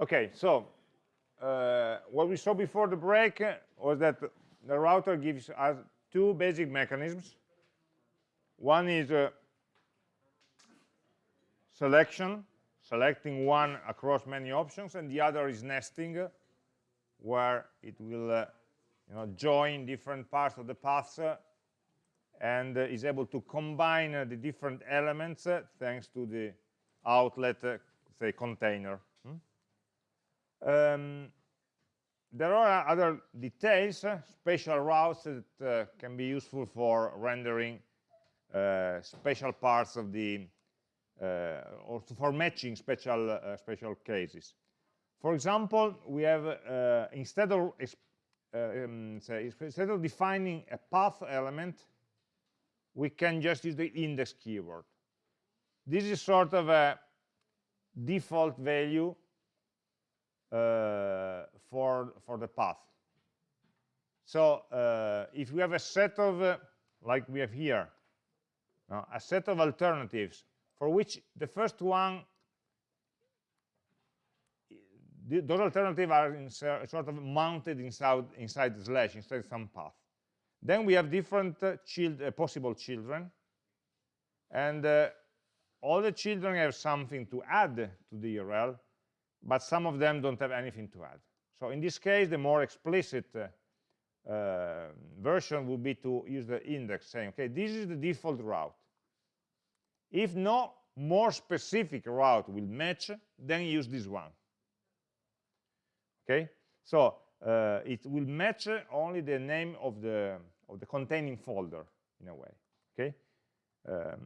Okay, so uh, what we saw before the break was that the router gives us two basic mechanisms. One is uh, selection, selecting one across many options, and the other is nesting, where it will uh, you know, join different parts of the paths uh, and uh, is able to combine uh, the different elements uh, thanks to the outlet, say, container. Um, there are other details, special routes that can be useful for rendering special parts of the uh, or for matching special uh, special cases. For example, we have uh, instead of um, say, instead of defining a path element, we can just use the index keyword. This is sort of a default value uh, for for the path. So uh, if we have a set of, uh, like we have here, a set of alternatives for which the first one, those alternatives are in, sort of mounted inside, inside the slash, inside some path. Then we have different uh, child, uh, possible children, and uh, all the children have something to add to the URL, but some of them don't have anything to add. So in this case, the more explicit uh, uh, version would be to use the index, saying, okay, this is the default route. If no more specific route will match, then use this one. Okay, so uh, it will match only the name of the of the containing folder in a way. Okay. Um,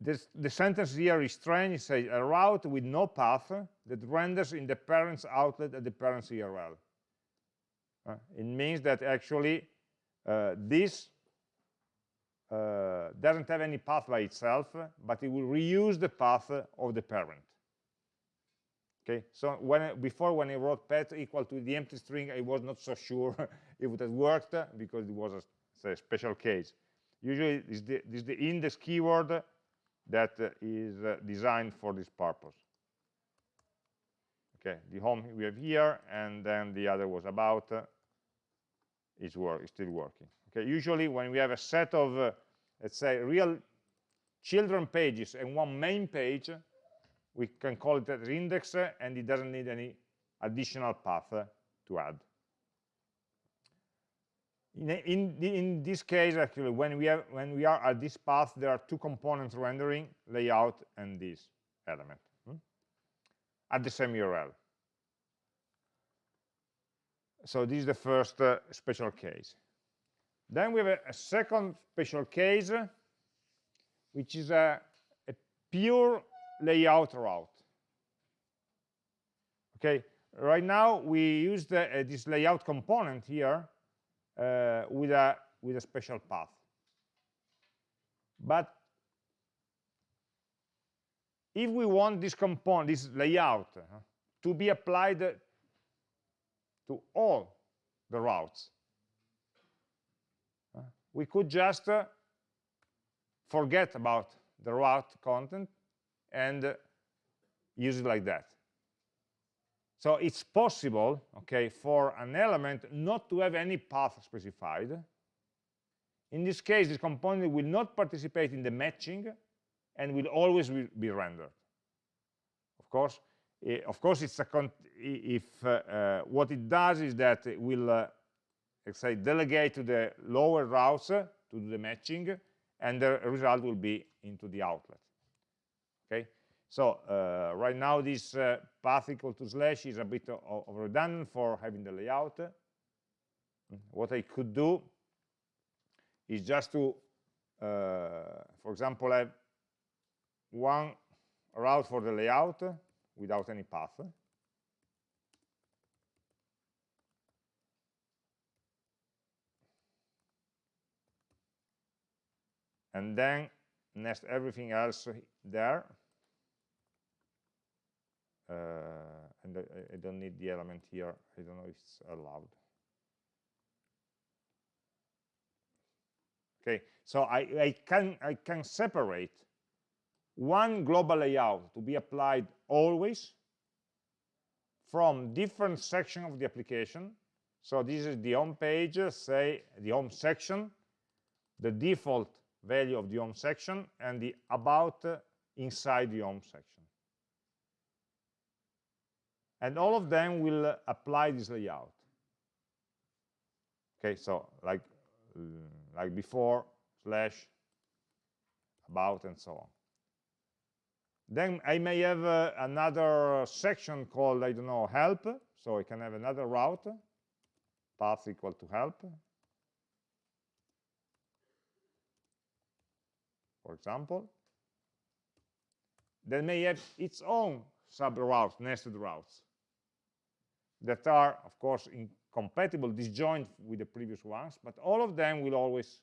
this, the sentence here is strange. It says a route with no path that renders in the parent's outlet at the parent's URL. Uh, it means that actually uh, this uh, doesn't have any path by itself, but it will reuse the path of the parent. Okay, so when before when I wrote pet equal to the empty string, I was not so sure if it had worked because it was a, a special case. Usually, this is the, this is the index keyword that uh, is uh, designed for this purpose. Okay, the home we have here, and then the other was about. Uh, is work is still working. Okay, usually when we have a set of, uh, let's say, real children pages and one main page, we can call it as index, and it doesn't need any additional path to add. In, in, in, this case, actually, when we, have, when we are at this path, there are two components rendering, layout and this element, hmm? at the same URL. So this is the first uh, special case. Then we have a, a second special case, which is a, a pure layout route. Okay, right now we use uh, this layout component here with a with a special path. But if we want this component, this layout, uh, to be applied to all the routes, we could just uh, forget about the route content and uh, use it like that. So it's possible, okay, for an element not to have any path specified. In this case, this component will not participate in the matching and will always be rendered. Of course, of course, it's a if uh, uh, what it does is that it will uh, let's say, delegate to the lower routes to do the matching, and the result will be into the outlet. So uh, right now this uh, path equal to slash is a bit of redundant for having the layout. What I could do is just to, uh, for example, have one route for the layout without any path. and then nest everything else there. Uh, and I, I, don't need the element here. I don't know if it's allowed. Okay, so I, I can I can separate one global layout to be applied always from different section of the application. So this is the home page, say the home section, the default value of the home section, and the about inside the home section. And all of them will apply this layout. Okay, so like, like before, slash, about, and so on. Then I may have uh, another section called, I don't know, help. So I can have another route, path equal to help. For example. Then may have its own sub-routes, nested routes, that are, of course, incompatible, disjoint with the previous ones, but all of them will always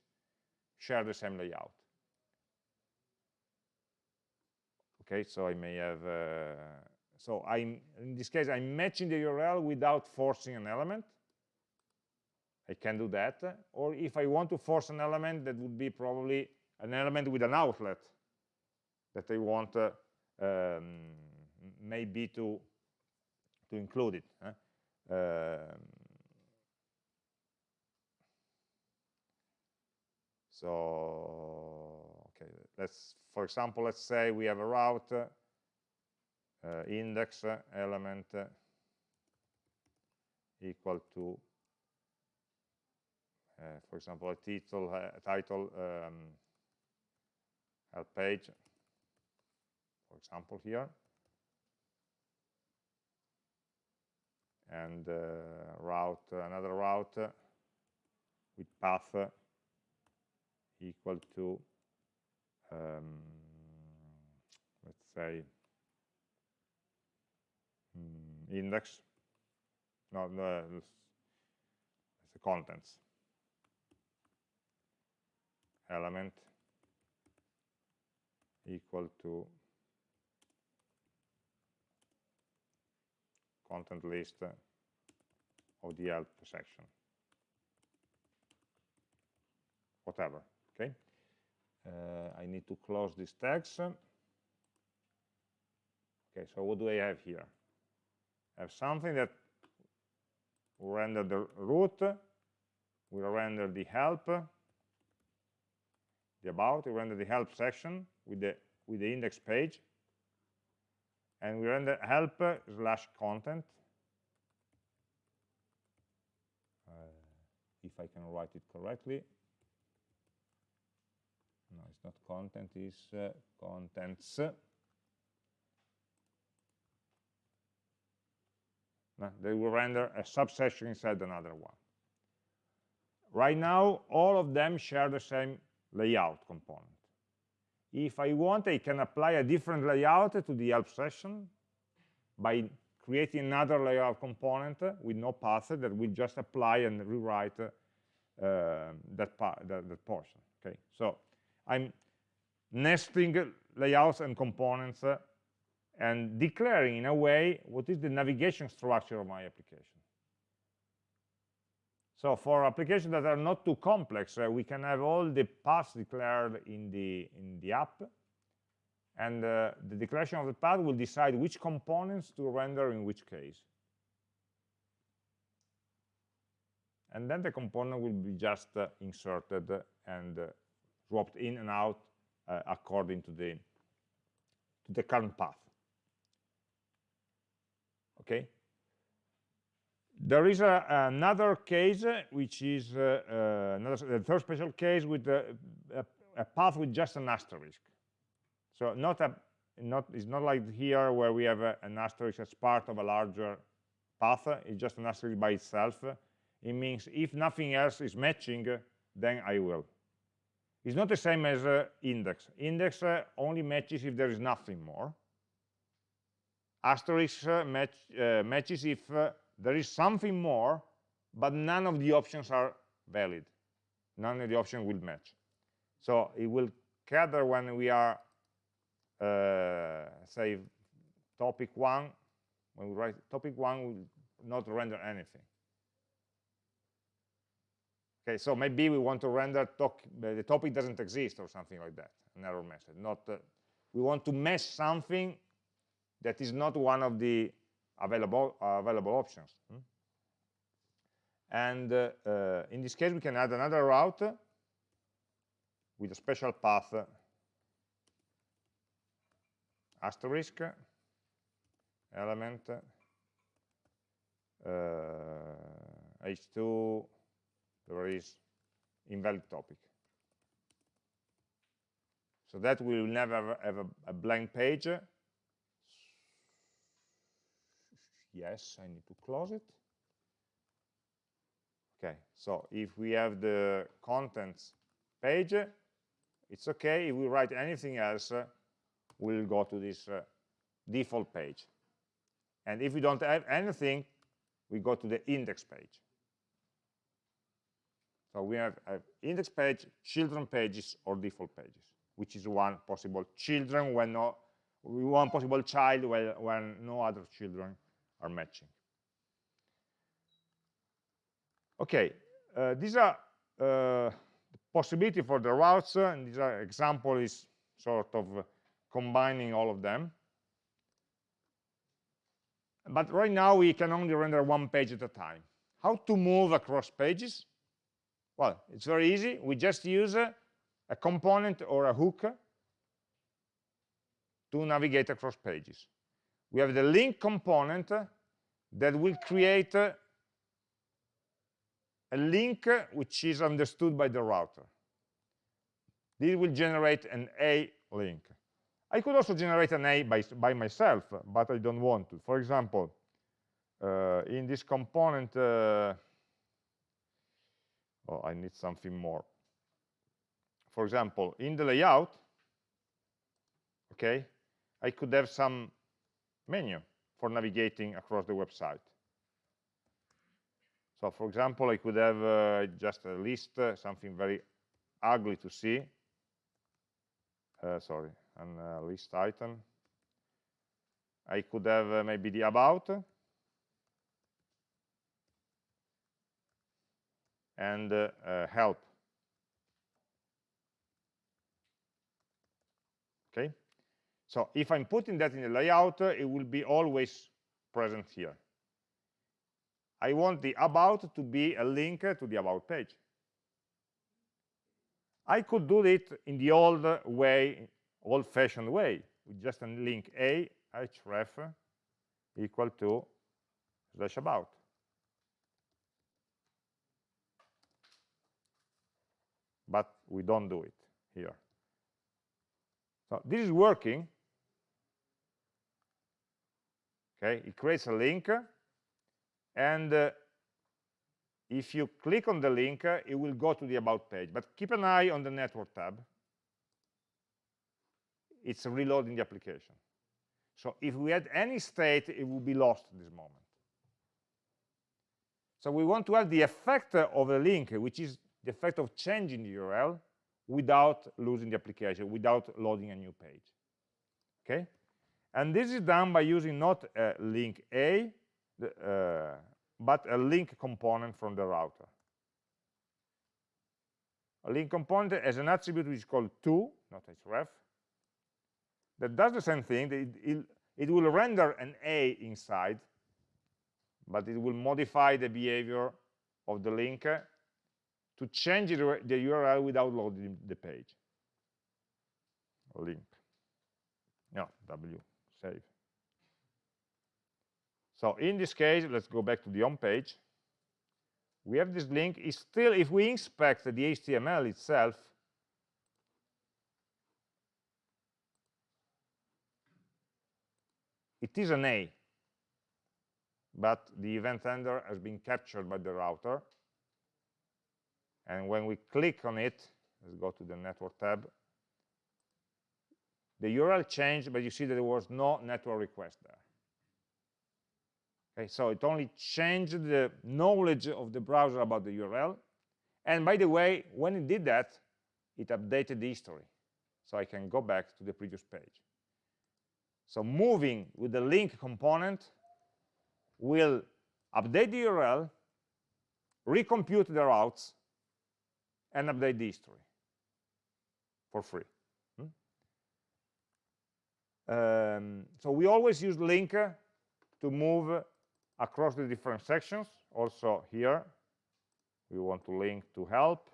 share the same layout. okay so I may have uh, so I'm in this case I'm matching the URL without forcing an element I can do that or if I want to force an element that would be probably an element with an outlet that I want uh, um, maybe to to include it? Um, so okay let's for example let's say we have a route uh, index element equal to uh, for example a title a title um, help page for example here and uh, route another route with path equal to um, let's say um, index. No, no it's the contents. Element equal to content list of the help section. Whatever okay? Uh, I need to close these tags okay so what do I have here? I have something that will render the root will render the help the about will render the help section with the with the index page and we render help slash content. Uh, if I can write it correctly. No it's not content is uh, contents. No, they will render a subsection inside another one. Right now all of them share the same layout component if I want I can apply a different layout to the help session by creating another layout component with no path that will just apply and rewrite uh, that, that, that portion okay so I'm nesting layouts and components uh, and declaring in a way what is the navigation structure of my application. So for applications that are not too complex, uh, we can have all the paths declared in the, in the app, and uh, the declaration of the path will decide which components to render in which case. And then the component will be just uh, inserted and uh, swapped in and out uh, according to the to the current path. Okay there is a, another case uh, which is uh, uh, another third special case with a, a, a, path with just an asterisk so not a not it's not like here where we have an asterisk as part of a larger path it's just an asterisk by itself it means if nothing else is matching then I will it's not the same as uh, index. Index uh, only matches if there is nothing more. Asterisk uh, match, uh, matches if uh, there is something more, but none of the options are valid. None of the options will match. So it will gather when we are, uh, say, topic one, when we write topic one, will not render anything. Okay, so maybe we want to render the topic doesn't exist or something like that, an error message, not uh, we want to mesh something that is not one of the available, uh, available options. Hmm? And uh, uh, in this case, we can add another route with a special path asterisk element h2 there is invalid topic so that we will never have a, a blank page yes I need to close it. Okay so if we have the contents page it's okay. If we write anything else we'll go to this uh, default page. And if we don't have anything we go to the index page. So we have, have index page children pages or default pages which is one possible children when no one possible child when, when no other children are matching. Okay uh, these are uh, possibility for the routes uh, and this example is sort of combining all of them. But right now we can only render one page at a time. How to move across pages? Well it's very easy. We just use a, a component or a hook to navigate across pages. We have the link component that will create a link which is understood by the router this will generate an a link I could also generate an A by, by myself, but I don't want to. For example, uh, in this component, uh, oh, I need something more. For example, in the layout, okay, I could have some menu for navigating across the website. So for example, I could have uh, just a list, uh, something very ugly to see. Uh, sorry, and uh, list item. I could have uh, maybe the about and uh, help. Okay, so if I'm putting that in the layout, uh, it will be always present here. I want the about to be a link uh, to the about page. I could do it in the old way old-fashioned way with just a link a href equal to slash about but we don't do it here so this is working okay it creates a link and uh, if you click on the link uh, it will go to the about page but keep an eye on the network tab it's reloading the application. So if we had any state, it would be lost at this moment. So we want to have the effect of a link, which is the effect of changing the URL without losing the application, without loading a new page. Okay? And this is done by using not a link A, uh, but a link component from the router. A link component has an attribute which is called to, not href, that does the same thing. It, it, it will render an A inside, but it will modify the behavior of the link to change the URL without loading the page. Link. No, W, save. So in this case, let's go back to the home page. We have this link. Is still, if we inspect the HTML itself, It is an A, but the event handler has been captured by the router. And when we click on it, let's go to the network tab, the URL changed, but you see that there was no network request there. Okay, so it only changed the knowledge of the browser about the URL. And by the way, when it did that, it updated the history. So I can go back to the previous page. So moving with the link component will update the URL, recompute the routes, and update the history for free. Um, so we always use link to move across the different sections. Also here, we want to link to help.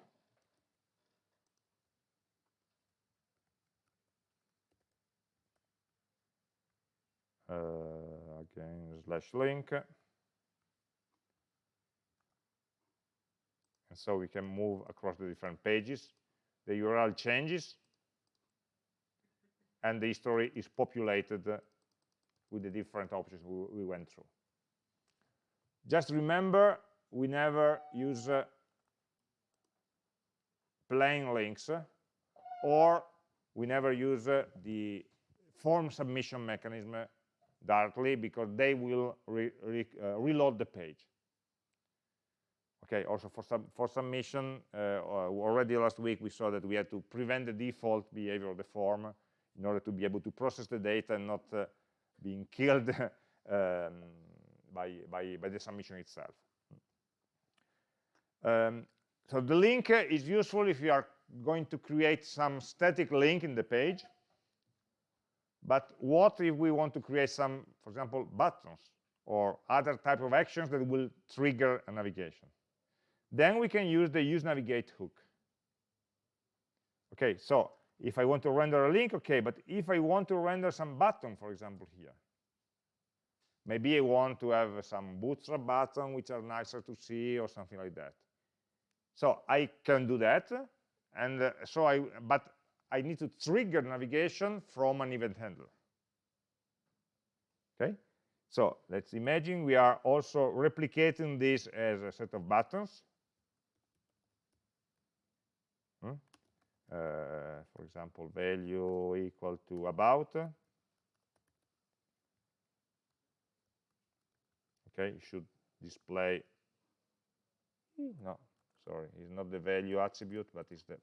Uh, again, slash link. And so we can move across the different pages. The URL changes, and the history is populated with the different options we, we went through. Just remember, we never use uh, plain links, or we never use uh, the form submission mechanism directly because they will re re uh, reload the page. Okay, also for, for submission, uh, already last week we saw that we had to prevent the default behavior of the form in order to be able to process the data and not uh, being killed um, by, by, by, the submission itself. Um, so the link is useful if you are going to create some static link in the page. But what if we want to create some, for example, buttons or other type of actions that will trigger a navigation? Then we can use the use navigate hook. Okay, so if I want to render a link, okay, but if I want to render some button, for example, here, maybe I want to have some bootstrap button which are nicer to see or something like that. So I can do that, and uh, so I, but I need to trigger navigation from an event handler. Okay, so let's imagine we are also replicating this as a set of buttons. Hmm? Uh, for example, value equal to about. Okay, it should display, no, sorry, it's not the value attribute, but it's the,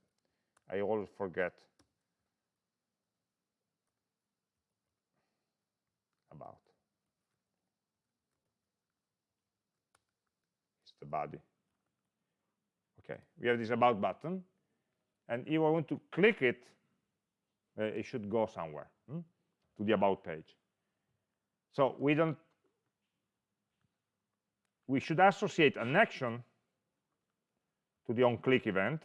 I always forget about. It's the body. Okay, we have this about button, and if I want to click it, uh, it should go somewhere hmm, to the about page. So we don't we should associate an action to the onClick event.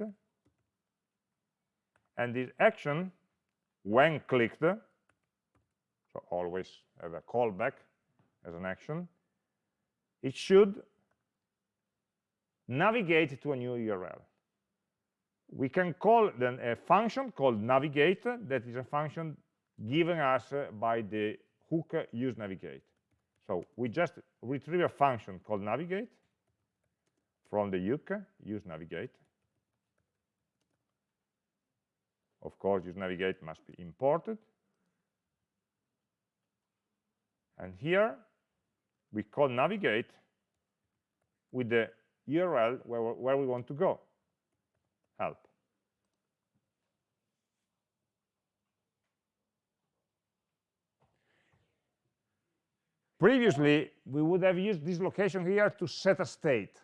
And this action, when clicked, so always have a callback as an action, it should navigate to a new URL. We can call then a function called navigate that is a function given us uh, by the hook use navigate. So we just retrieve a function called navigate from the hook use navigate. Of course, use navigate must be imported. And here we call navigate with the URL where, where we want to go, help. Previously, we would have used this location here to set a state,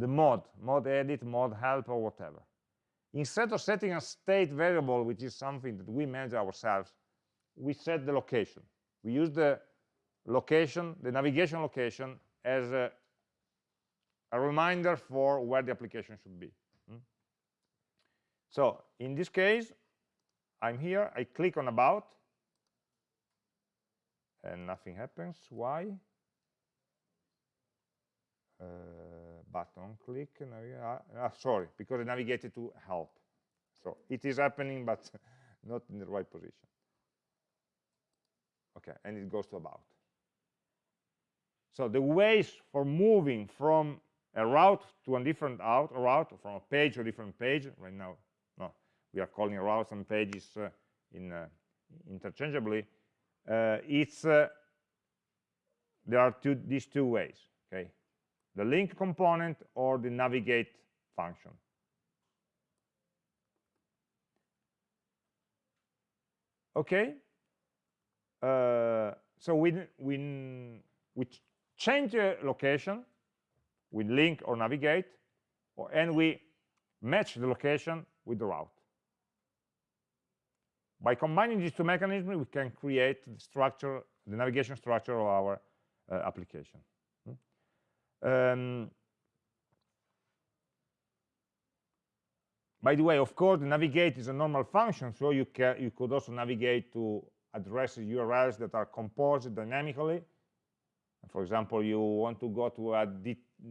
the mod, mod edit, mod help, or whatever. Instead of setting a state variable, which is something that we manage ourselves, we set the location. We use the location, the navigation location, as a, a reminder for where the application should be. Hmm? So in this case, I'm here, I click on about, and nothing happens. Why? Uh, button click. Uh, sorry, because I navigated to help. So it is happening, but not in the right position. Okay, and it goes to about. So the ways for moving from a route to a different out, a route from a page to a different page, right now, no, we are calling routes and pages uh, in uh, interchangeably, uh, it's uh, there are two these two ways okay? The link component or the navigate function. Okay? Uh, so we we we change the location with link or navigate or, and we match the location with the route By combining these two mechanisms, we can create the structure, the navigation structure of our uh, application. Hmm? Um, by the way, of course, navigate is a normal function, so you, can, you could also navigate to addresses URLs that are composed dynamically. For example, you want to go to a,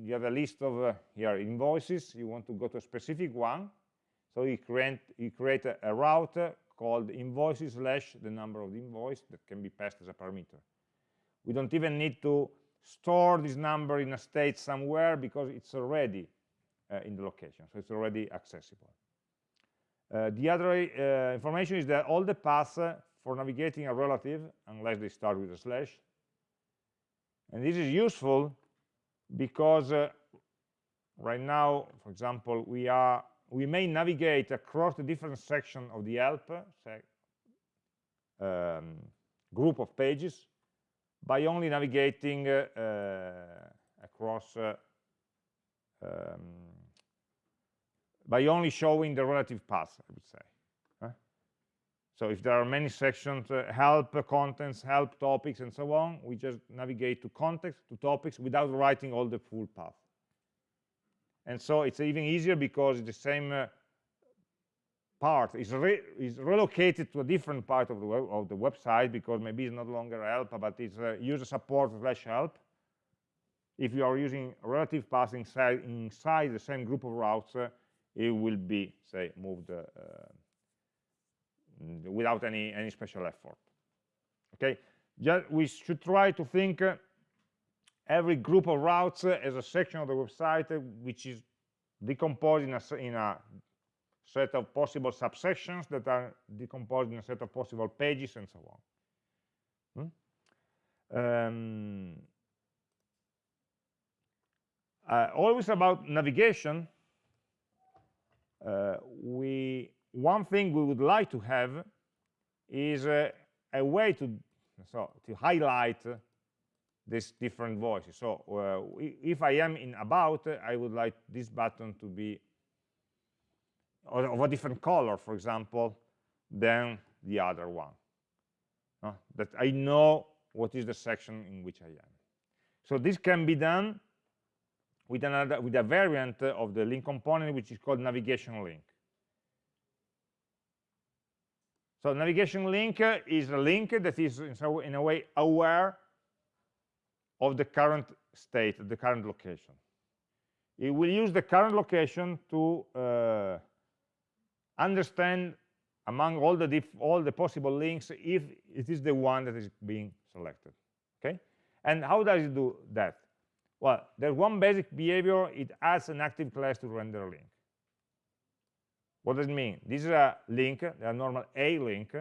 you have a list of uh, invoices, you want to go to a specific one, so you create, you create a, a route called invoices slash the number of the invoice that can be passed as a parameter. We don't even need to store this number in a state somewhere because it's already uh, in the location, so it's already accessible. Uh, the other uh, information is that all the paths uh, for navigating a relative, unless they start with a slash, and this is useful because uh, right now, for example, we are we may navigate across the different section of the help um, group of pages by only navigating uh, uh, across uh, um, by only showing the relative path, I would say. So if there are many sections, uh, help, uh, contents, help, topics, and so on, we just navigate to context, to topics, without writing all the full path and so it's even easier because the same uh, part is, re is relocated to a different part of the, of the website because maybe it's not longer help, but it's uh, user support slash help. If you are using relative path inside, inside the same group of routes, uh, it will be, say, moved uh, without any, any special effort. Okay, Just, we should try to think uh, every group of routes as a section of the website which is decomposed in a, in a set of possible subsections that are decomposed in a set of possible pages and so on. Hmm? Um, uh, always about navigation, uh, we one thing we would like to have is uh, a way to so to highlight these different voices. So uh, if I am in about, I would like this button to be of a different color, for example, than the other one. Uh, that I know what is the section in which I am. So this can be done with another with a variant of the link component, which is called navigation link. So navigation link is a link that is in a way aware of the current state, the current location. It will use the current location to uh, understand among all the all the possible links if it is the one that is being selected. Okay, and how does it do that? Well, there's one basic behavior. It adds an active class to render a link. What does it mean? This is a link, a normal A link.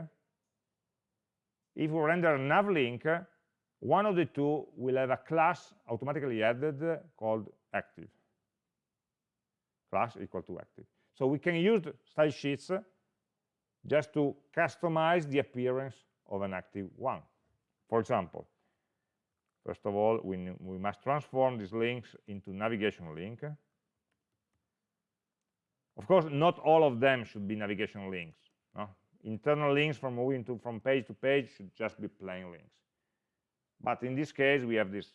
If we render a nav link, one of the two will have a class automatically added called active class equal to active so we can use style sheets just to customize the appearance of an active one for example first of all we, we must transform these links into navigation link of course not all of them should be navigation links no? internal links from moving to from page to page should just be plain links but in this case, we have this,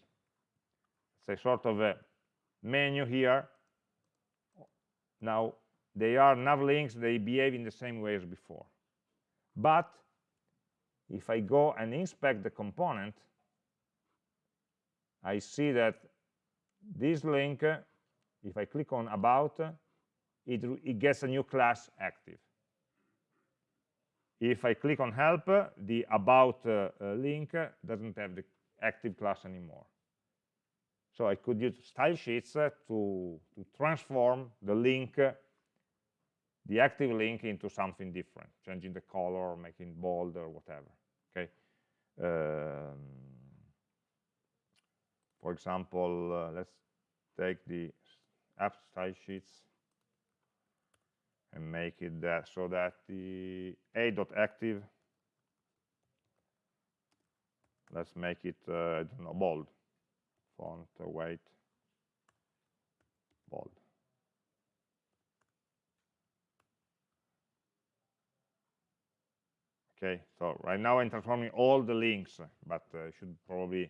say, sort of a menu here. Now, they are nav links, they behave in the same way as before. But if I go and inspect the component, I see that this link, if I click on about, it, it gets a new class active. If I click on help, the about uh, uh, link doesn't have the active class anymore. So I could use style sheets uh, to, to transform the link, uh, the active link into something different, changing the color, making bold or whatever. Okay. Um, for example, uh, let's take the app style sheets and make it that so that the a.active let's make it uh, I don't know bold. Font uh, weight bold. Okay, so right now I'm transforming all the links, but I should probably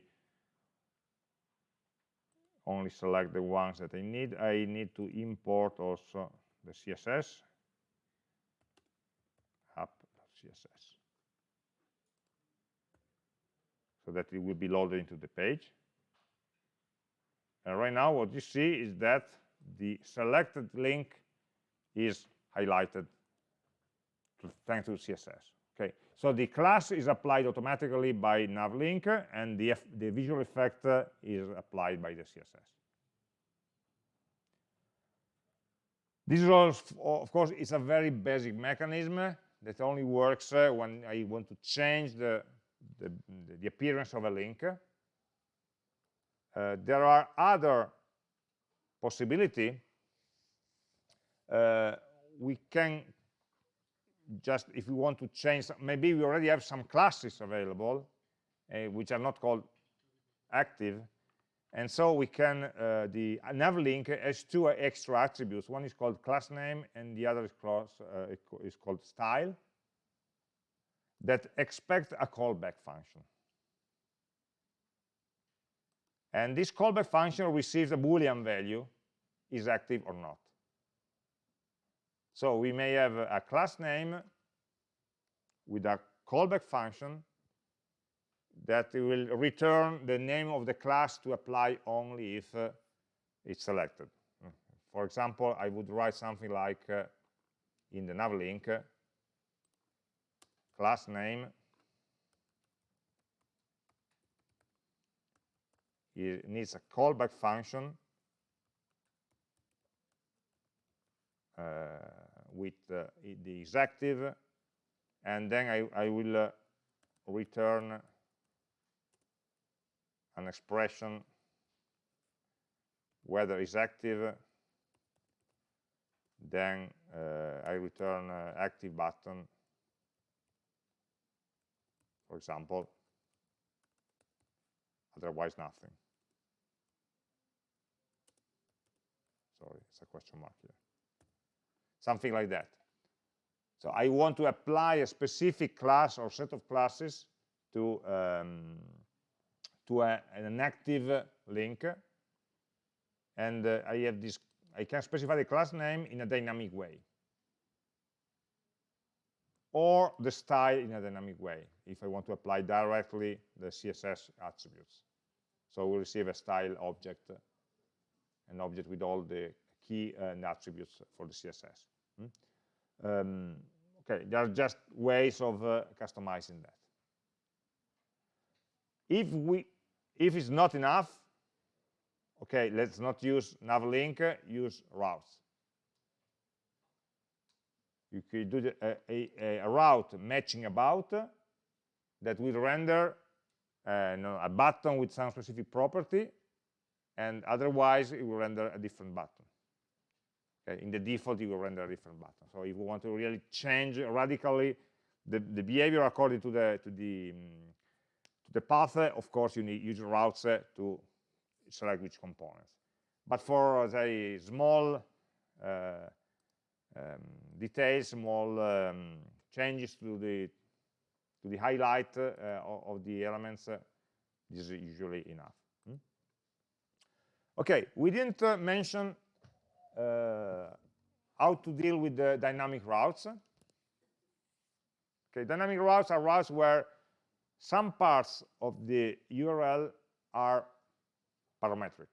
only select the ones that I need. I need to import also the CSS, app.css, so that it will be loaded into the page. And right now what you see is that the selected link is highlighted thanks to CSS. Okay, so the class is applied automatically by navlink, and the, the visual effect uh, is applied by the CSS. This is also, of course, it's a very basic mechanism that only works uh, when I want to change the, the, the appearance of a link. Uh, there are other possibility. Uh, we can just, if we want to change, maybe we already have some classes available, uh, which are not called active, and so we can, uh, the navlink has two extra attributes. One is called class name, and the other is, called, uh, is called style, that expect a callback function. And this callback function receives a Boolean value, is active or not. So we may have a class name with a callback function that will return the name of the class to apply only if uh, it's selected. For example, I would write something like uh, in the navlink, uh, class name it needs a callback function uh, with uh, the is active and then I, I will uh, return an expression whether is active then uh, I return uh, active button for example. Otherwise nothing. Sorry it's a question mark here. Something like that. So I want to apply a specific class or set of classes to um, to a, an active link and uh, I have this I can specify the class name in a dynamic way. Or the style in a dynamic way if I want to apply directly the CSS attributes. So we receive a style object an object with all the key and attributes for the CSS hmm? um, okay there are just ways of uh, customizing that. If we if it's not enough, okay, let's not use navlink, use routes. You could do the, a, a, a, route matching about that will render uh, a button with some specific property, and otherwise it will render a different button. Okay, in the default, it will render a different button. So if we want to really change radically the, the behavior according to the to the um, the path, of course, you need use routes to select which components. But for the small uh, um, details, small um, changes to the to the highlight uh, of, the elements, uh, this is usually enough. Hmm? Okay, we didn't mention uh, how to deal with the dynamic routes. Okay, dynamic routes are routes where some parts of the URL are parametric,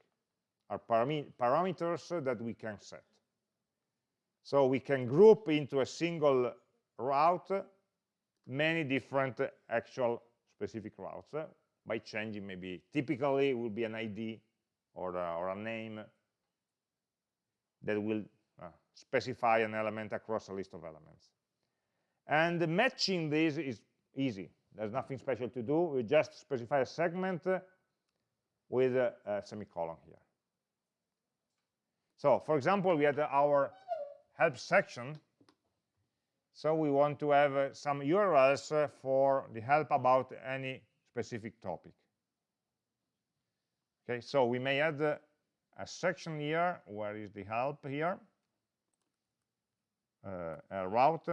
are parameters that we can set. So we can group into a single route many different actual specific routes by changing maybe typically it will be an ID or a, or a name that will uh, specify an element across a list of elements. And matching these is easy. There's nothing special to do. We just specify a segment with a, a semicolon here. So, for example, we had our help section. So we want to have uh, some URLs uh, for the help about any specific topic. Okay, so we may add uh, a section here. Where is the help here? Uh, a route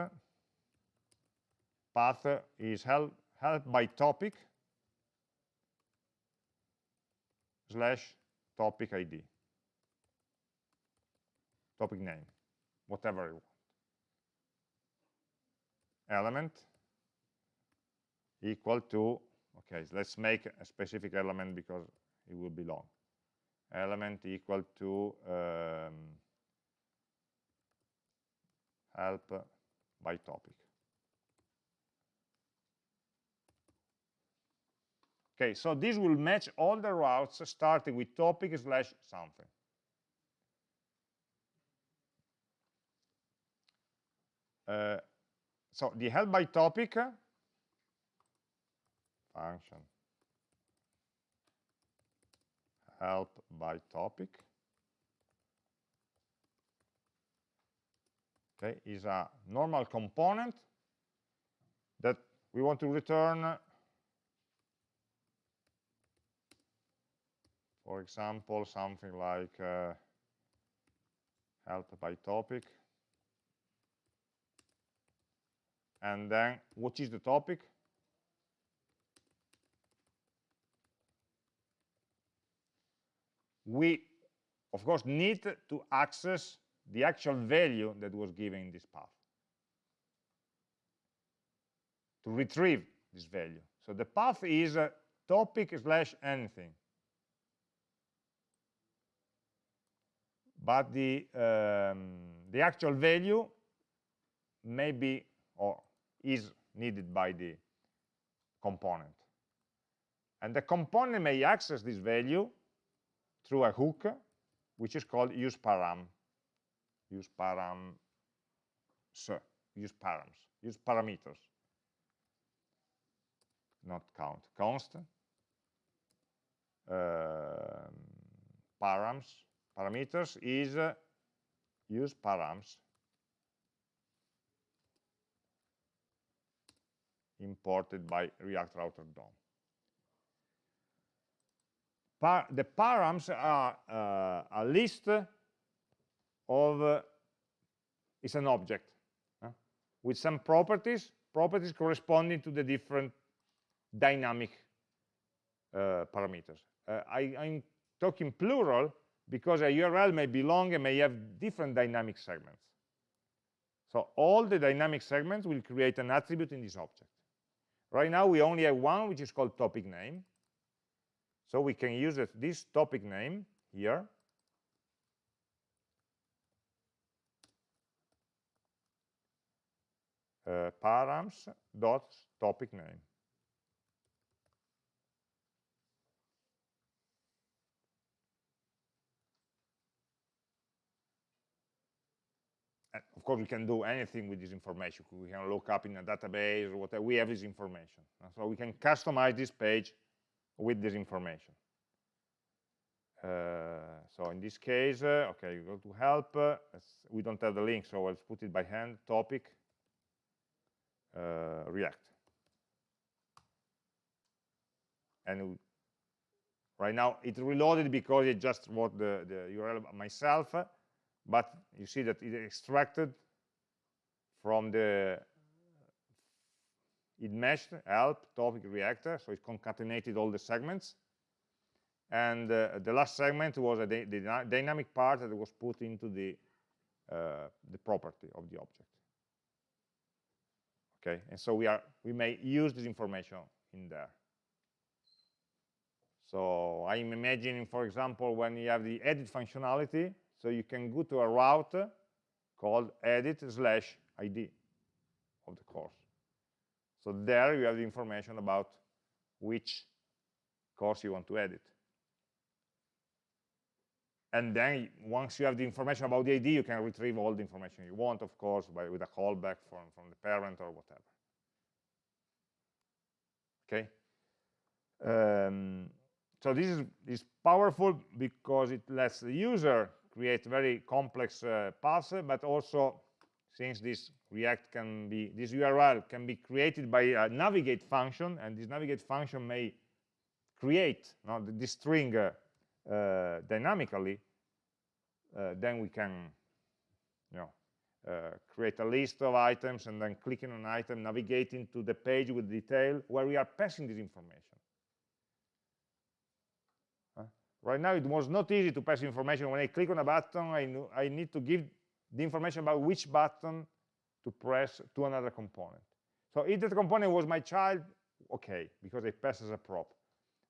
path is help, help by topic slash topic ID, topic name, whatever you want. Element equal to, okay, let's make a specific element because it will be long. Element equal to um, help by topic. Okay, so this will match all the routes starting with topic slash something. Uh, so the help by topic function help by topic okay is a normal component that we want to return for example something like uh, help by topic. And then what is the topic? We of course need to access the actual value that was given in this path. To retrieve this value. So the path is uh, topic slash anything but the um, the actual value may be or is needed by the component. And the component may access this value through a hook which is called use param use param use params use parameters. Not count const uh, params parameters is uh, use params imported by React Router DOM. Par the params are uh, a list of, uh, it's an object with some properties, properties corresponding to the different dynamic uh, parameters. Uh, I, I'm talking plural because a URL may belong and may have different dynamic segments. So all the dynamic segments will create an attribute in this object. Right now we only have one which is called topic name. So we can use this topic name here uh, params dot topic name. And of course, we can do anything with this information. We can look up in a database or whatever. We have this information. So we can customize this page with this information. Uh, so in this case, uh, okay, you go to help. Uh, we don't have the link, so let's put it by hand. Topic uh, React. And right now it's reloaded because it just wrote the, the URL myself, but you see that it extracted from the it meshed help topic reactor so it concatenated all the segments. And uh, the last segment was a the dynamic part that was put into the uh, the property of the object. Okay? And so we are we may use this information in there. So i'm imagining for example when you have the edit functionality so you can go to a route called edit slash id of the course so there you have the information about which course you want to edit. And then once you have the information about the ID, you can retrieve all the information you want, of course, by, with a callback from, from the parent or whatever. Okay. Um, so this is, is powerful because it lets the user create very complex uh, paths, but also since this React can be, this URL can be created by a navigate function, and this navigate function may create no, this string uh, uh, dynamically, uh, then we can, you know, uh, create a list of items and then clicking on an item, navigating to the page with detail where we are passing this information. Uh, right now, it was not easy to pass information. When I click on a button, I, I need to give the information about which button to press to another component. So if that component was my child, okay, because I pass as a prop.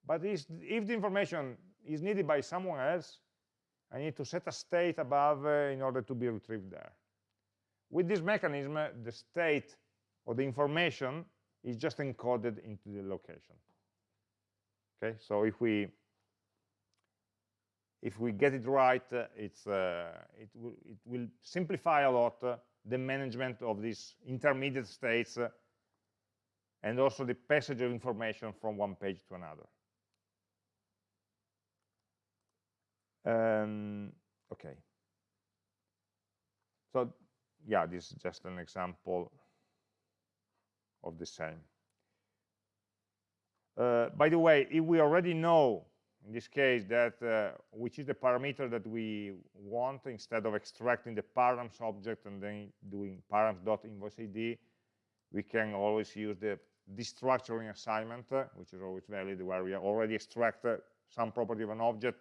But if the information is needed by someone else, I need to set a state above uh, in order to be retrieved there. With this mechanism, uh, the state or the information is just encoded into the location. Okay, so if we if we get it right, uh, it's uh, it will it will simplify a lot uh, the management of these intermediate states and also the passage of information from one page to another. Um, okay. So yeah, this is just an example of the same. Uh, by the way, if we already know in this case that uh, which is the parameter that we want instead of extracting the params object and then doing params.invoiceid we can always use the destructuring assignment uh, which is always valid where we already extract uh, some property of an object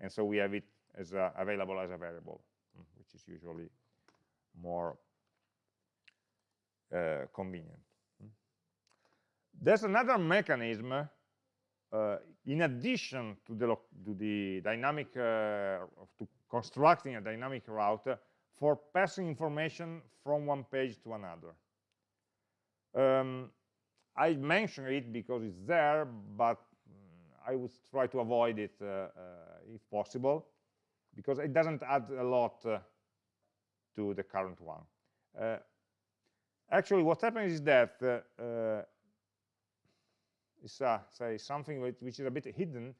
and so we have it as available as a variable mm, which is usually more uh, convenient mm. there's another mechanism uh, in addition to the, to the dynamic, uh, to constructing a dynamic route for passing information from one page to another. Um, I mention it because it's there, but mm, I would try to avoid it uh, uh, if possible, because it doesn't add a lot uh, to the current one. Uh, actually, what happens is that is uh, say something which is a bit hidden.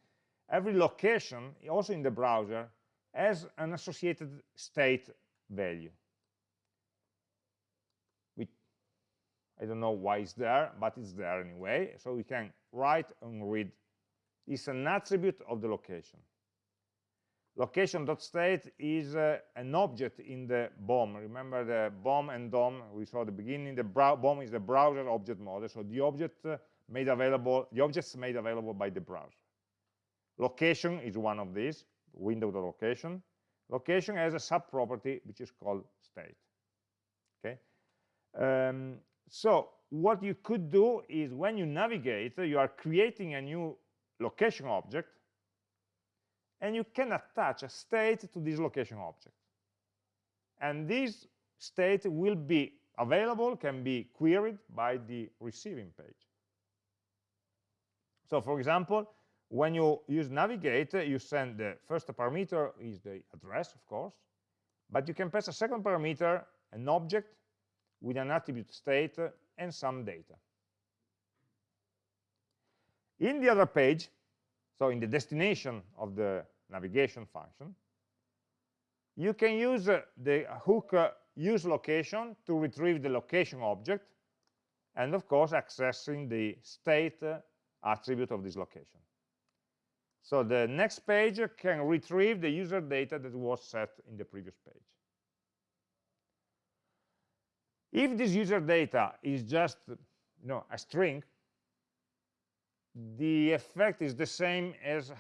Every location also in the browser has an associated state value. Which I don't know why it's there but it's there anyway. So we can write and read. It's an attribute of the location location.state is uh, an object in the BOM. Remember the BOM and DOM we saw at the beginning. The BOM is the browser object model. So the object uh, made available, the objects made available by the browser. Location is one of these, window the location. Location has a sub-property which is called state. Okay. Um, so what you could do is when you navigate, you are creating a new location object, and you can attach a state to this location object. And this state will be available, can be queried by the receiving page. So for example, when you use navigate, you send the first parameter is the address, of course, but you can pass a second parameter, an object with an attribute state and some data. In the other page, so in the destination of the navigation function, you can use uh, the hook uh, use location to retrieve the location object and of course accessing the state uh, attribute of this location. So the next page can retrieve the user data that was set in the previous page. If this user data is just you know, a string, the effect is the same as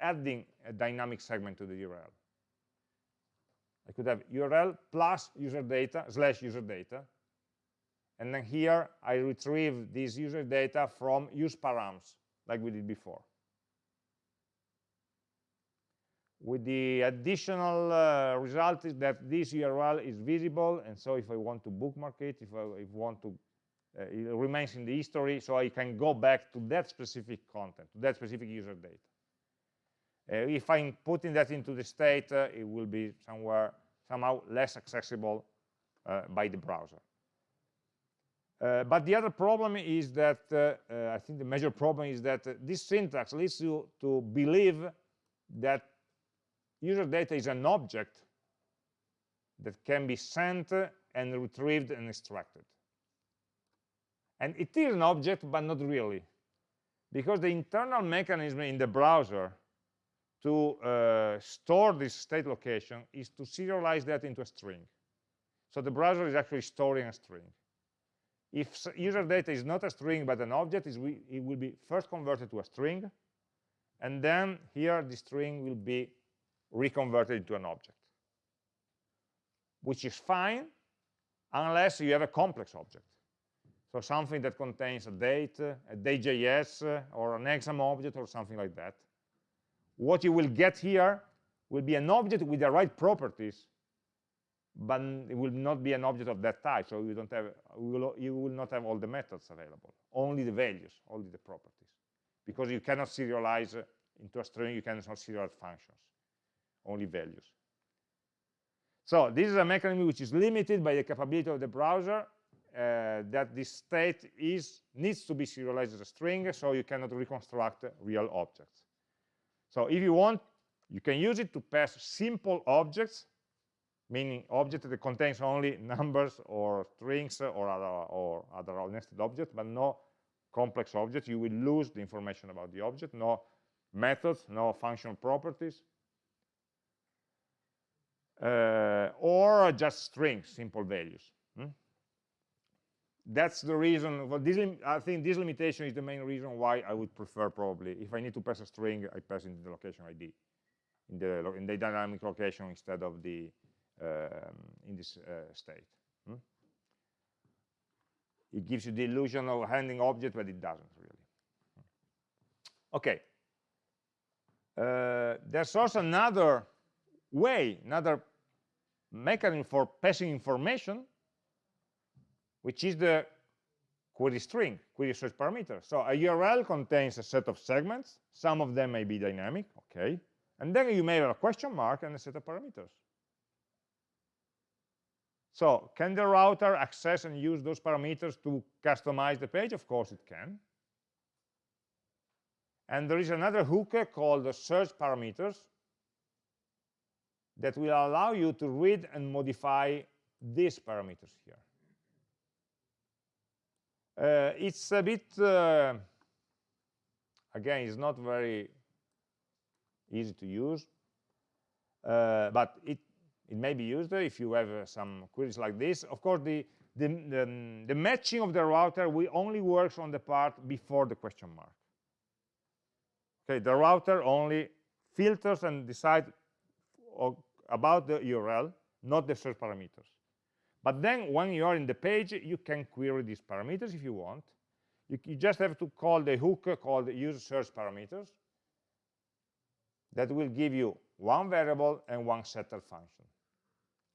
adding a dynamic segment to the URL. I could have URL plus user data slash user data, and then here I retrieve this user data from use params, like we did before. With the additional uh, result is that this URL is visible, and so if I want to bookmark it, if I, if want to, uh, it remains in the history, so I can go back to that specific content, to that specific user data. Uh, if I'm putting that into the state, uh, it will be somewhere somehow less accessible uh, by the browser. Uh, but the other problem is that, uh, uh, I think the major problem is that this syntax leads you to believe that user data is an object that can be sent and retrieved and extracted. And it is an object, but not really. Because the internal mechanism in the browser to uh, store this state location is to serialize that into a string. So the browser is actually storing a string. If user data is not a string but an object, it will be first converted to a string, and then here the string will be reconverted into an object, which is fine unless you have a complex object. So something that contains a date, a date.js, or an exam object, or something like that. What you will get here will be an object with the right properties, but it will not be an object of that type. So you don't have, will, you will not have all the methods available, only the values, only the properties, because you cannot serialize into a string. You cannot serialize functions, only values. So this is a mechanism which is limited by the capability of the browser uh, that this state is needs to be serialized as a string, so you cannot reconstruct real objects. So if you want, you can use it to pass simple objects, meaning object that contains only numbers or strings or other, or other nested objects, but no complex objects. You will lose the information about the object, no methods, no functional properties, uh, or just strings, simple values. Hmm? That's the reason, well, this, I think this limitation is the main reason why I would prefer probably, if I need to pass a string, I pass into the location ID, in the, in the dynamic location instead of the, um, in this uh, state. Hmm? It gives you the illusion of handling object, but it doesn't really. Okay. Uh, there's also another way, another mechanism for passing information, which is the query string, query search parameter. So a URL contains a set of segments. Some of them may be dynamic, okay. And then you may have a question mark and a set of parameters. So can the router access and use those parameters to customize the page? Of course it can. And there is another hook called the search parameters that will allow you to read and modify these parameters here. Uh, it's a bit, uh, again, it's not very easy to use, uh, but it, it may be used if you have uh, some queries like this. Of course, the, the, the, the matching of the router will only works on the part before the question mark. Okay, the router only filters and decides about the URL, not the search parameters. But then when you are in the page, you can query these parameters if you want. You, you just have to call the hook called use search parameters that will give you one variable and one setter function,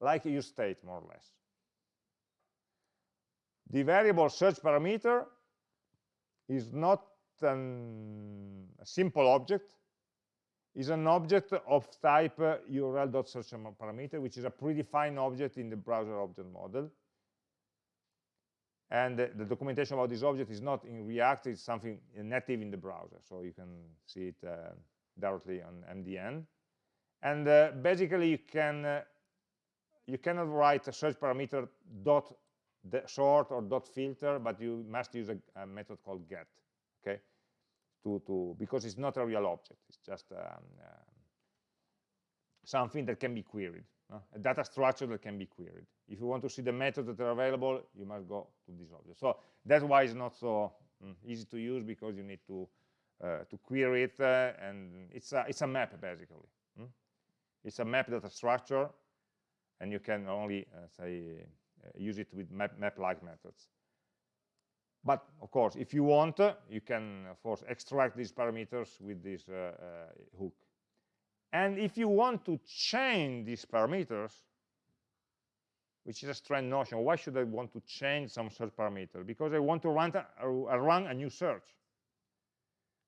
like use state more or less. The variable search parameter is not an, a simple object is an object of type uh, url.searchParameter, which is a predefined object in the browser object model. And the documentation about this object is not in React, it's something native in the browser, so you can see it uh, directly on MDN. And uh, basically, you can uh, you cannot write a search parameter dot sort or dot filter, but you must use a, a method called get. Okay, to, to because it's not a real object. It's just um, uh, something that can be queried, a data structure that can be queried. If you want to see the methods that are available, you must go to this object. So that's why it's not so mm, easy to use because you need to uh, to query it, uh, and it's a it's a map basically. Mm? It's a map data structure, and you can only uh, say uh, use it with map map-like methods. But of course, if you want, uh, you can, of course, extract these parameters with this uh, uh, hook. And if you want to change these parameters, which is a strange notion, why should I want to change some search parameter? Because I want to run a, run a new search.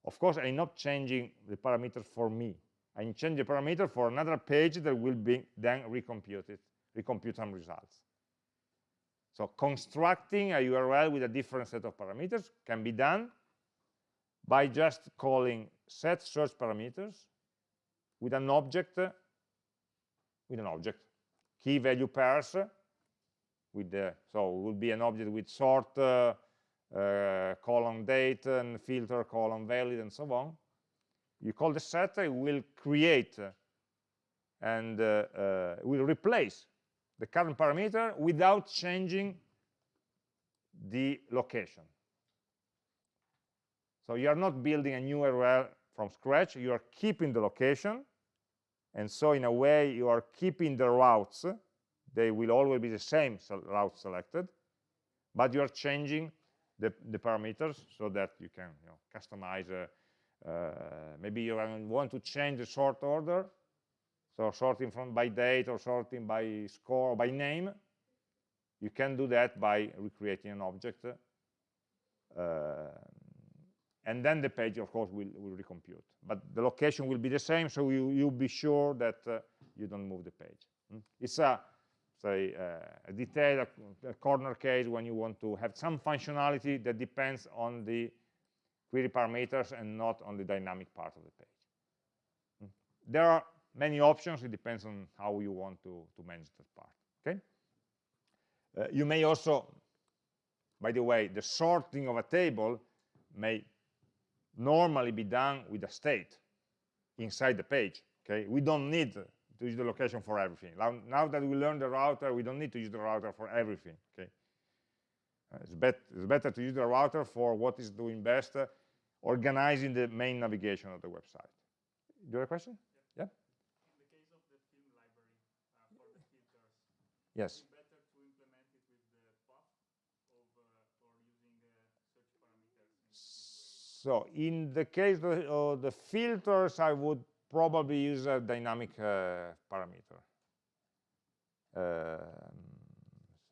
Of course, I'm not changing the parameter for me. I'm changing the parameter for another page that will be then recomputed, recompute some results. So constructing a URL with a different set of parameters can be done by just calling set search parameters with an object with an object key value pairs with the so it will be an object with sort uh, uh, date and filter column valid and so on. You call the set it will create and uh, uh will replace the current parameter without changing the location. So you are not building a new URL from scratch, you are keeping the location, and so in a way you are keeping the routes, they will always be the same route selected, but you are changing the, the parameters so that you can you know, customize, uh, uh, maybe you want to change the sort order, so sorting from by date or sorting by score or by name, you can do that by recreating an object. Uh, and then the page, of course, will, will recompute. But the location will be the same, so you, you'll be sure that uh, you don't move the page. Mm? It's a, say, uh, a detailed a, a corner case when you want to have some functionality that depends on the query parameters and not on the dynamic part of the page. Mm? There are many options. It depends on how you want to, to manage that part. Okay. Uh, you may also, by the way, the sorting of a table may normally be done with a state inside the page. Okay, we don't need to use the location for everything. Now, now that we learned the router, we don't need to use the router for everything. Okay, uh, it's, bet it's, better to use the router for what is doing best, uh, organizing the main navigation of the website. Do you have a question? Yeah. yeah? In the case of the film library uh, for the filters. Yes. So in the case of the filters, I would probably use a dynamic uh, parameter. Uh,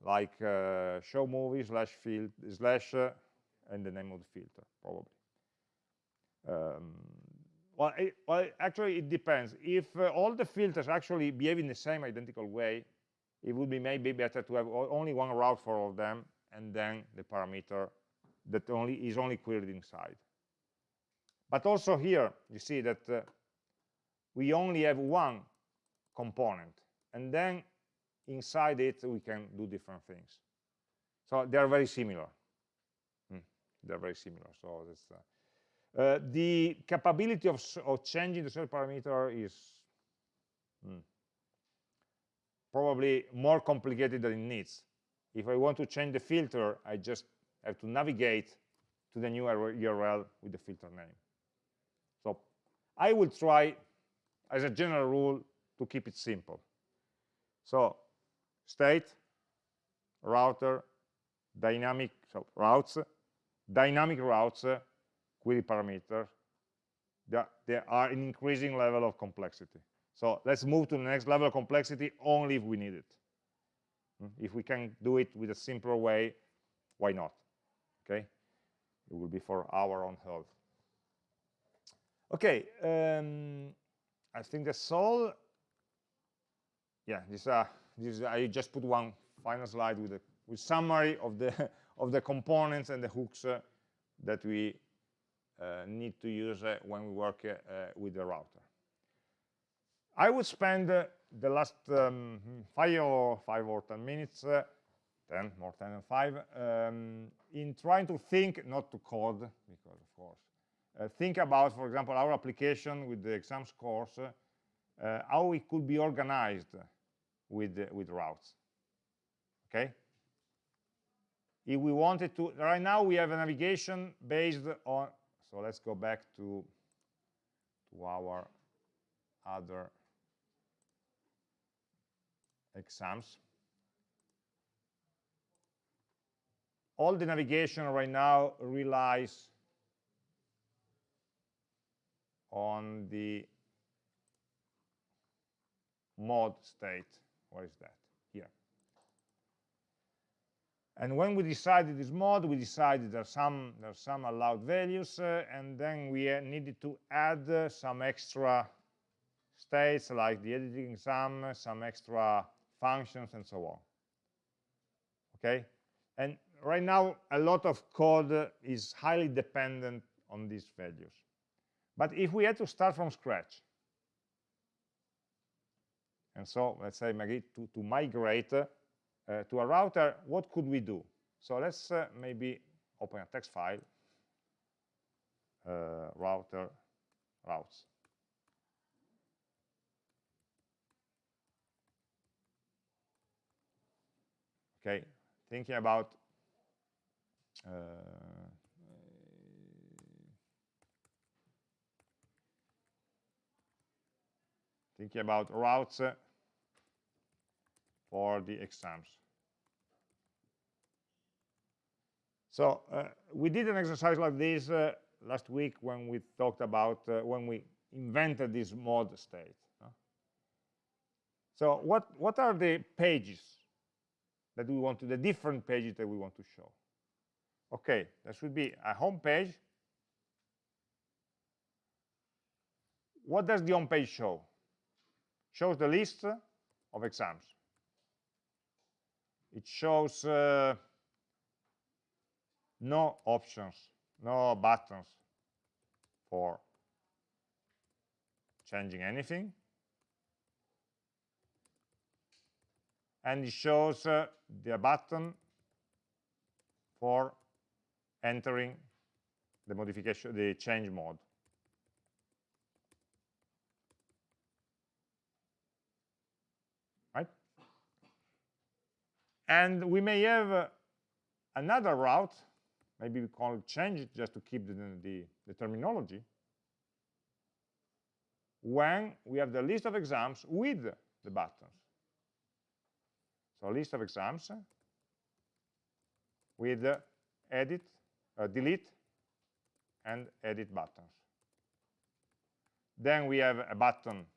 like uh, show movie slash field slash uh, and the name of the filter, probably. Um, well, it, well, actually, it depends. If uh, all the filters actually behave in the same identical way, it would be maybe better to have only one route for all of them, and then the parameter that only is only queried inside. But also here, you see that uh, we only have one component, and then inside it we can do different things. So they are very similar. Hmm. They're very similar. So that's uh, uh, the capability of, of changing the search parameter is hmm, probably more complicated than it needs. If I want to change the filter, I just have to navigate to the new URL with the filter name. So I will try, as a general rule, to keep it simple. So state, router, dynamic so routes, dynamic routes, query parameters, are, they are an increasing level of complexity. So let's move to the next level of complexity only if we need it. Hmm? If we can do it with a simpler way, why not? Okay, it will be for our own health. Okay, um, I think that's all. Yeah, this, uh, this I just put one final slide with a with summary of the of the components and the hooks uh, that we uh, need to use uh, when we work uh, with the router. I would spend uh, the last um, five or five or ten minutes, uh, ten more ten than five, um, in trying to think, not to code, because of course uh, think about, for example, our application with the exam scores, uh, how it could be organized with, with routes. Okay? If we wanted to, right now we have a navigation based on, so let's go back to, to our other exams. All the navigation right now relies on the mod state. Where is that? Here. And when we decided this mod, we decided there are some, there are some allowed values, uh, and then we uh, needed to add uh, some extra states like the editing exam, some extra functions, and so on. Okay? And right now, a lot of code is highly dependent on these values. But if we had to start from scratch, and so let's say to, to migrate uh, to a router, what could we do? So let's uh, maybe open a text file, uh, router routes. Okay thinking about uh, thinking about routes for the exams. So uh, we did an exercise like this uh, last week when we talked about uh, when we invented this mod state so what what are the pages that we want to the different pages that we want to show. Okay there should be a home page. What does the home page show? Shows the list of exams. It shows uh, no options no buttons for changing anything and it shows uh, the button for entering the modification, the change mode. Right? And we may have uh, another route, maybe we call it change just to keep the, the, the terminology, when we have the list of exams with the buttons. So list of exams with uh, edit, uh, delete, and edit buttons. Then we have a button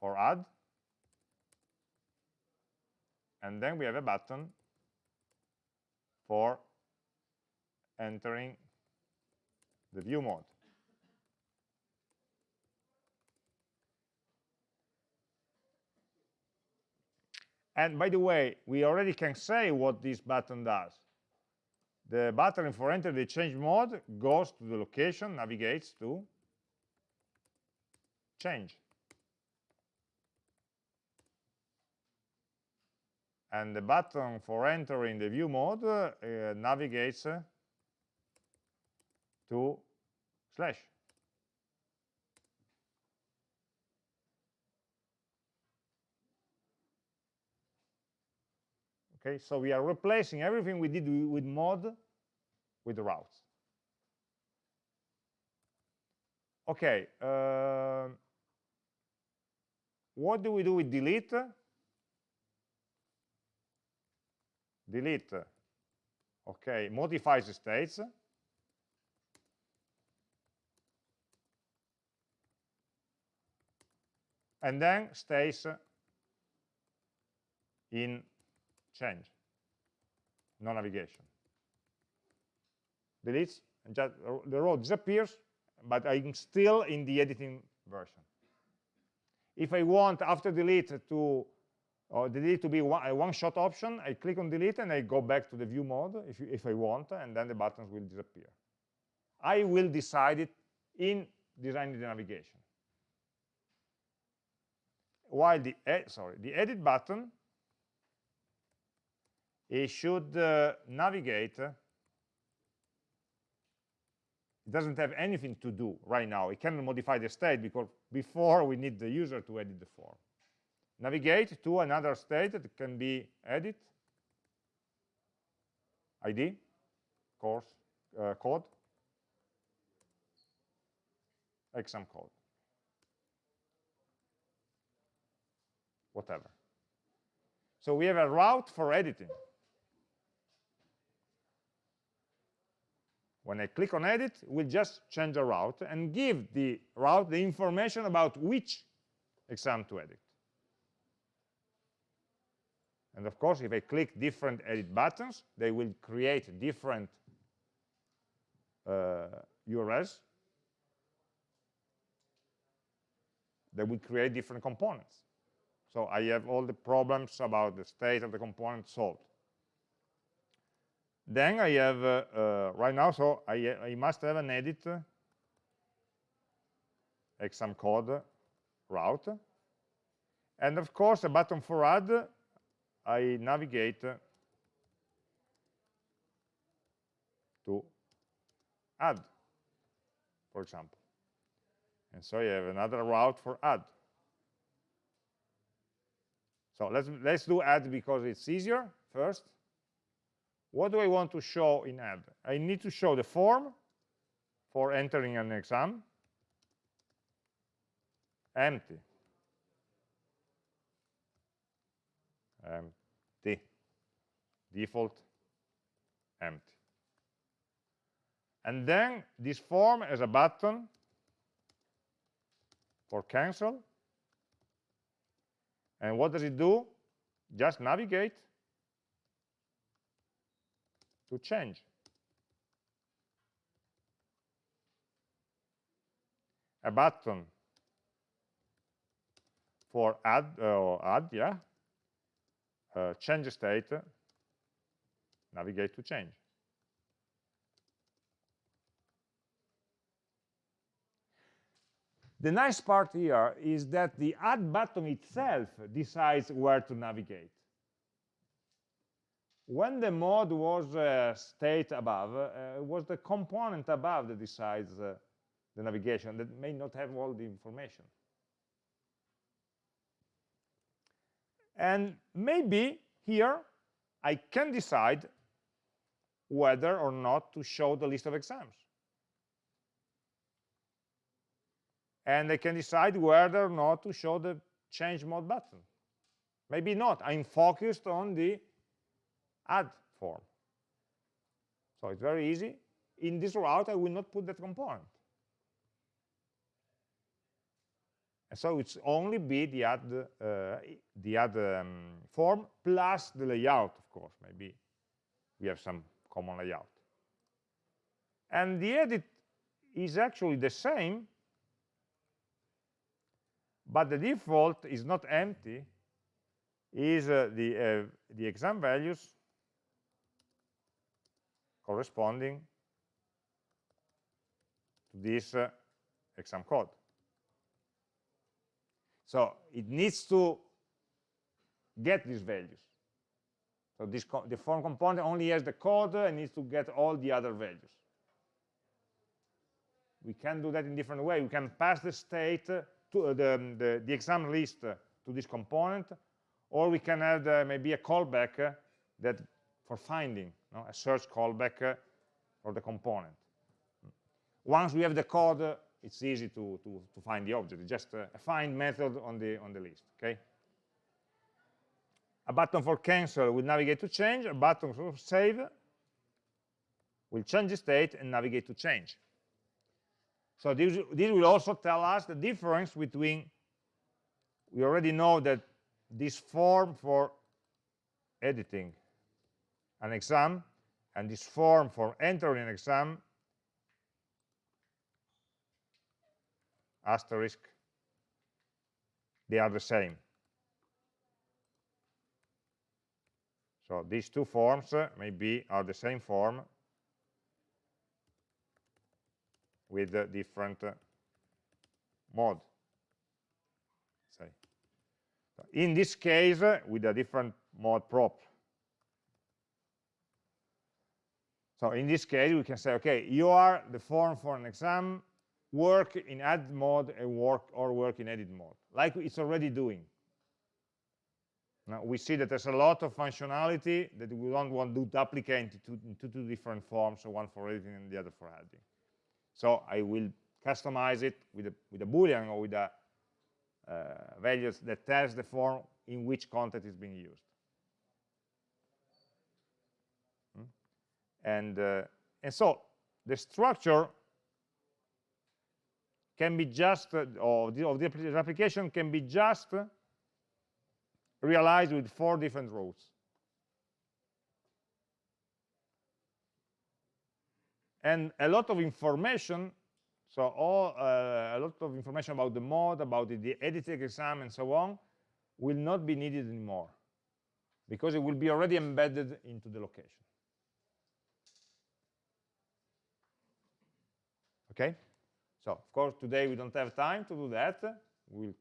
for add, and then we have a button for entering the view mode. And by the way, we already can say what this button does. The button for enter the change mode goes to the location, navigates to change. And the button for entering the view mode uh, navigates uh, to slash. Okay, so we are replacing everything we did with mod with routes. Okay, uh, what do we do with delete? Delete, okay, modifies the states. And then stays in change, no navigation. Deletes, and just, the row disappears, but I'm still in the editing version. If I want, after delete, to or delete to be one, a one-shot option, I click on delete and I go back to the view mode if, you, if I want, and then the buttons will disappear. I will decide it in designing the navigation. While the, sorry, the edit button it should uh, navigate. It doesn't have anything to do right now. It cannot modify the state because before we need the user to edit the form. Navigate to another state that can be edit. Id course uh, code. Exam code. Whatever. So we have a route for editing When I click on edit, it will just change the route and give the route the information about which exam to edit. And of course, if I click different edit buttons, they will create different uh, URLs. They will create different components. So I have all the problems about the state of the component solved. Then I have, uh, uh, right now, so I, I must have an edit exam code route. And of course, a button for add, I navigate to add, for example. And so I have another route for add. So let's, let's do add because it's easier first. What do I want to show in add? I need to show the form for entering an exam, empty. Empty. Default, empty. And then this form has a button for cancel. And what does it do? Just navigate to change. A button for add, uh, add yeah, uh, change state, navigate to change. The nice part here is that the add button itself decides where to navigate. When the mode was uh, state above, uh, it was the component above that decides uh, the navigation that may not have all the information. And maybe here I can decide whether or not to show the list of exams. and I can decide whether or not to show the change mode button. Maybe not. I'm focused on the add form. So it's very easy. In this route, I will not put that component. And so it's only be the add, uh, the add um, form plus the layout, of course. Maybe we have some common layout. And the edit is actually the same but the default is not empty is uh, the uh, the exam values corresponding to this uh, exam code. So it needs to get these values. So this the form component only has the code and needs to get all the other values. We can do that in different way. We can pass the state to, uh, the, the, the, exam list uh, to this component, or we can add uh, maybe a callback that for finding, a search callback uh, for the component. Once we have the code, it's easy to, to, to find the object. Just a, a find method on the, on the list, okay? A button for cancel will navigate to change, a button for save will change the state and navigate to change. So this, this will also tell us the difference between, we already know that this form for editing an exam and this form for entering an exam, asterisk, they are the same. So these two forms uh, maybe are the same form with a different uh, mode. Say. In this case, uh, with a different mode prop. So in this case, we can say, okay, you are the form for an exam, work in add mode and work or work in edit mode, like it's already doing. Now we see that there's a lot of functionality that we don't want to duplicate into, into two different forms, so one for editing and the other for adding. So I will customize it with a, with a Boolean or with a uh, values that tells the form in which content is being used. And, uh, and so the structure can be just, uh, or the, of the application can be just realized with four different routes. and a lot of information so all uh, a lot of information about the mode about the, the editing exam and so on will not be needed anymore because it will be already embedded into the location okay so of course today we don't have time to do that we'll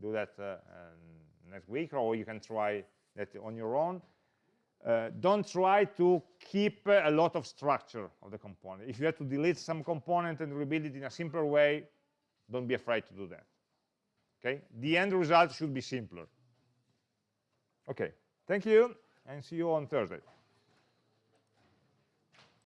do that uh, um, next week or you can try that on your own uh, don't try to keep a lot of structure of the component. If you have to delete some component and rebuild it in a simpler way, don't be afraid to do that. Okay? The end result should be simpler. Okay, thank you, and see you on Thursday.